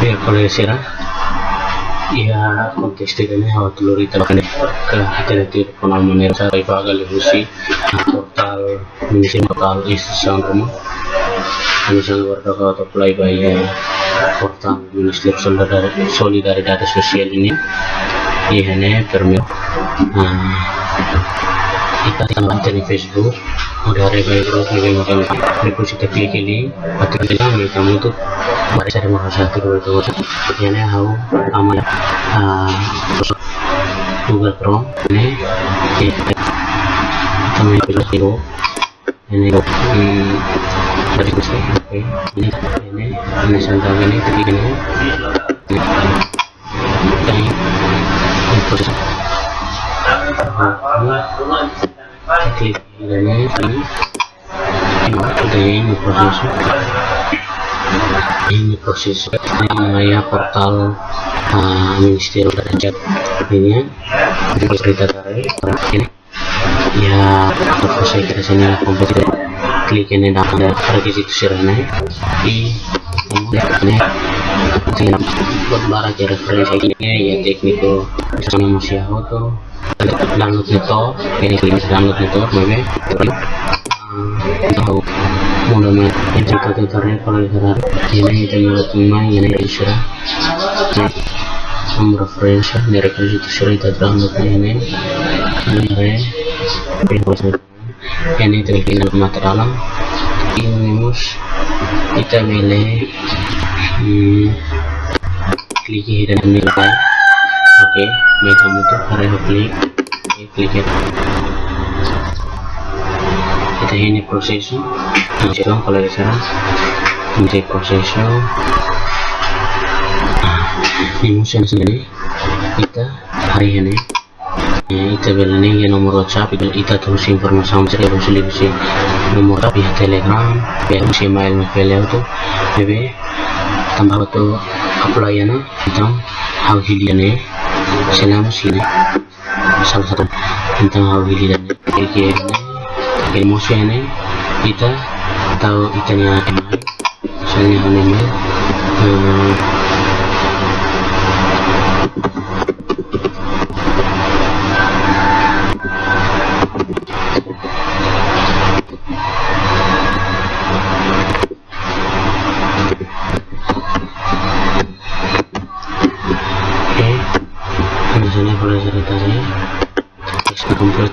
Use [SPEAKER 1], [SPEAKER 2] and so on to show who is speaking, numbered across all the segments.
[SPEAKER 1] miércoles será ia contestirene hawa tulurita bakane ke alternatif penamanya sa ibagal husi portal minisi portal institusi rumah. Misalnya warga kota apply by portal Ministry of Solidaritas Sosial ini. Ini permit kita tambah di Facebook. Udah ada baik grup ini macam kita klik ini atau kita kamu tuh satu dua dua ini how aman Google Chrome ini ini hmm, dari oke ini ini ini santai ini klik ini ini ini proses klik ini ini ini proses ini proses ini ya portal uh, ministeri derajat ini ya. Cerita dari ini ya apa saya kira sini kompetitif klik ini dan ada requisito ini. Di ini tinggal buat barang referensi ini ya teknik sama masih auto. Download itu ini download itu maybe tahu mulanya cerita tutorial kalau sekarang ini kita cuma ini dari itu cerita download ini. Ini terkini material ini mus kita milih hmm, klik dan nilai oke okay, mereka tuh area klik klik kita ini masih dong kalau di sana. Menjadi prosesnya ini musim sendiri. Kita hari ini. Ya, kita ini ya nomor whatsapp. Itu kita terus informasi saya harus lebih nomor WhatsApp ya telegram ya si email mail itu jadi tambah itu apply na tentang how hiliane selama sini salah satu tentang how hiliane kayak emosi ini kita tahu ikannya email misalnya email hmm, Oke, misalnya kalau cerita saya, komplit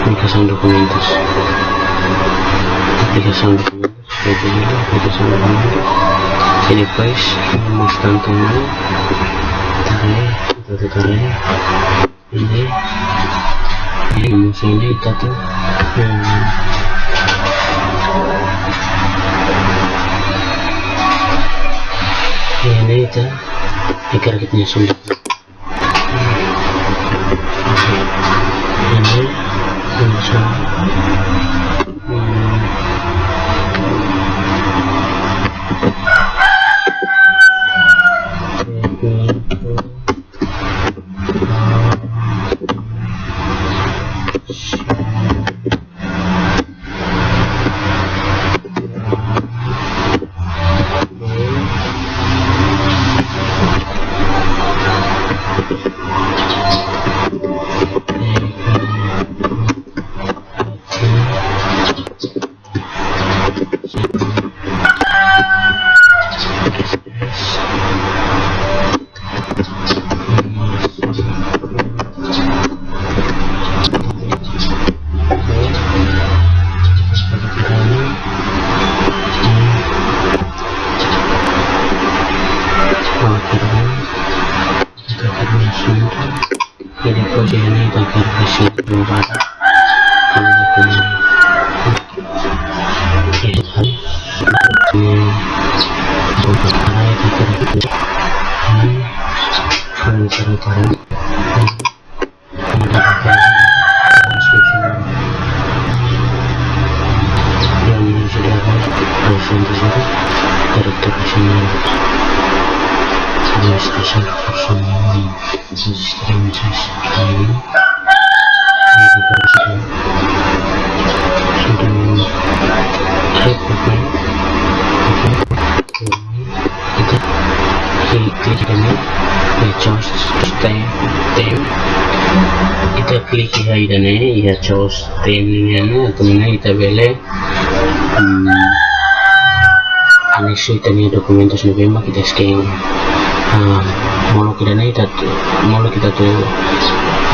[SPEAKER 1] aplicación documentos aplicación documentos pequeño aplicación documentos y vamos tanto mal tarik itu tarik ini tuh hmm. ini kita agar kita sudah kalau dokumen ini ini kalau cara cara ini di sistem ini juga sudah klik kita klik ya ini ya choose atau mana kita beli hmm, anexo ini documentos november kita scan uh, mau kita nih kita mau kita tuh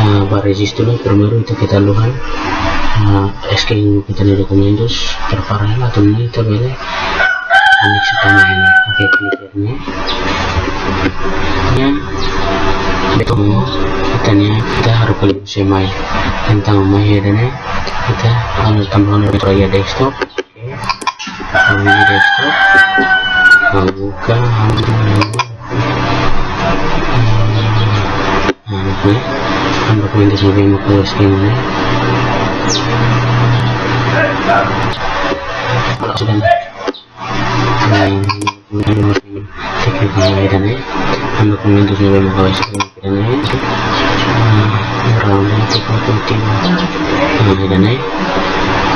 [SPEAKER 1] uh, baregis dulu primero itu kita luhan uh, scan kita nih documentos terparah lah nih kita beli anexo ini oke ini ya betul kita nih kita harus klik semai tentang mai dan kita harus tambahkan ya desktop. Oke desktop. Buka nah kan dokumen di sebagai muka ini kalau sudah teknik pengairan ya kan dokumen di sebagai muka ini round itu penting pengairan ya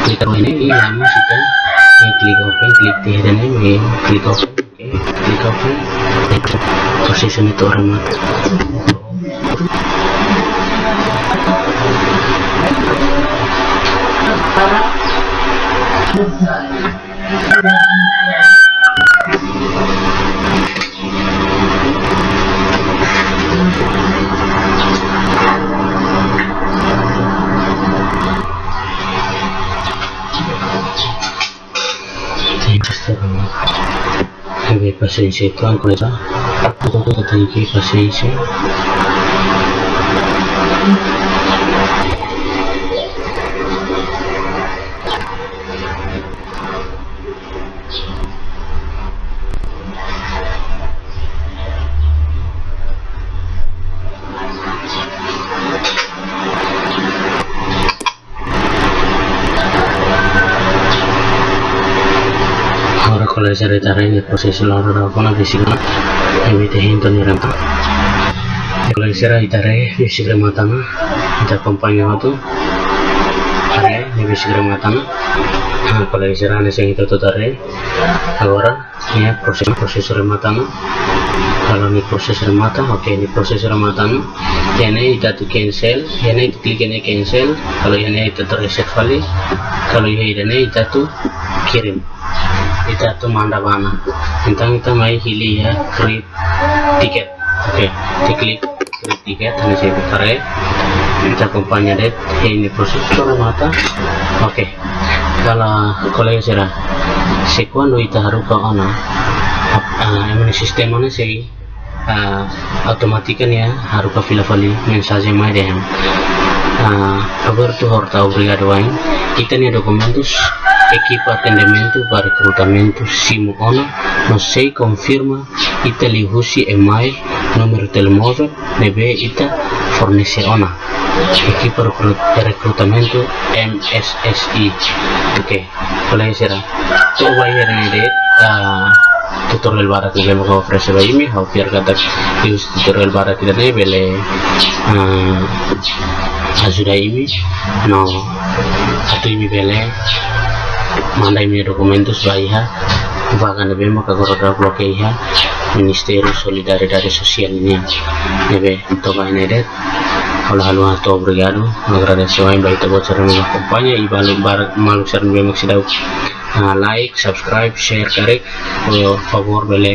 [SPEAKER 1] klik ini lama sudah klik open klik di ini klik open klik open position itu orang Avere pazienza pasensya itu angkor itu aku tuh tentang pasensya seretare nel processo loro con la fisica evite hinto ni rampa. Kalau isira itare fisik matana kita kompanya itu are ni fisik matana kalau isira ne sing itu tare agora ya proses proses matana kalau ini proses mata oke ini proses matana ini kita tu cancel ini klik ini cancel. Kalau ini itu terreset kali kalau ini kita tu kirim kita tuh manda bana tentang kita mai hili ya create tiket. Oke okay. diklik create tiket ini saya putar ya. Kita kumpanya deh ini proses mata oke okay. kalau yang serah sekuan kita harus ke ona uh, yang sistem mana sih? Uh, automatikan ya harus ke fila fali mensagem mai deh. Uh, kabar tuh harus tahu brigade wain? Kita nih dokumentus equipo atendimento para recrutamento Simuona, não sei confirma Itali Husi email número telemóvel nebe ita forneceona equipo de recrutamento MSSI ok play será todo vai ir en el tutorial para que le vamos a ofrecer ahí mi haufiar gata y tutorial para que le vele ayuda ahí no a tu y mi mandai mi documentos bahia bahkan nebe maka goroda bloke iha Solidariedade Social ini nebe to ba nede Hola halu to obrigado agradeço aí baita cara me acompanha e vale bar malu ser nebe maksidau like subscribe share karek por favor bele